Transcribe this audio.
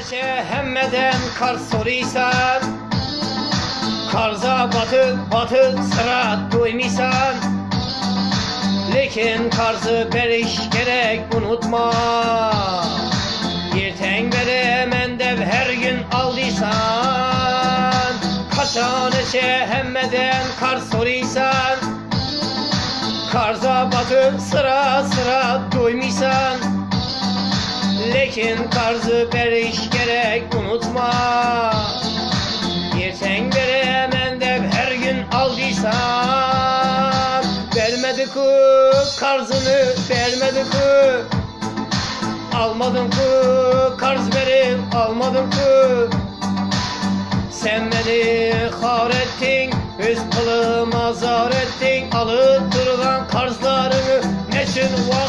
neşe hemmeden kar soruysan Karza batı batı sıra duymisan Lekin karzı beriş gerek unutma. Yerten beri mendev her gün aldıysan Kaça neşe hemmeden kar soruysan. Karza batı sıra sıra duymisan Lekin karzı beriş gerek unutma. Yerten beri hemen de her gün aldıysan Vermedi ku karzını vermedi ku. Almadım ku karz verip almadım ku. Sen beni har ettin Öz kılım azar ettin Alıp durulan karzlarını Neçin vakt